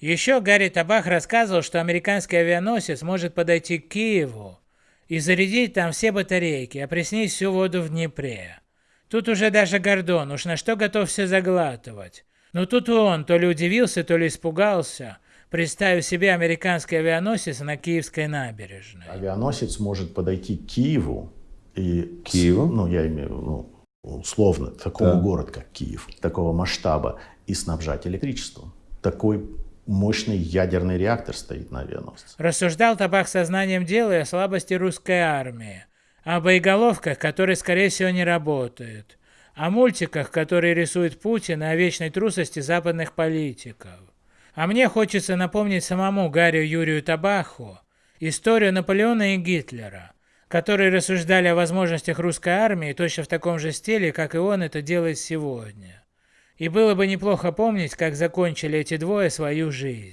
Еще Гарри Табах рассказывал, что американский авианосец может подойти к Киеву и зарядить там все батарейки, опреснить всю воду в Днепре. Тут уже даже Гордон уж на что готов все заглатывать. Но тут он то ли удивился, то ли испугался, представив себе американский авианосец на Киевской набережной. Авианосец может подойти к Киеву и... Киеву? Ну, я имею в виду, ну, условно, такого Да. города, как Киев, такого масштаба, и снабжать электричеством. Такой мощный ядерный реактор стоит на авианосце. Рассуждал Табах сознанием дела о слабости русской армии, о боеголовках, которые, скорее всего, не работают, о мультиках, которые рисует Путин, и о вечной трусости западных политиков. А мне хочется напомнить самому Гарри Юрию Табаху историю Наполеона и Гитлера, которые рассуждали о возможностях русской армии точно в таком же стиле, как и он это делает сегодня. И было бы неплохо помнить, как закончили эти двое свою жизнь.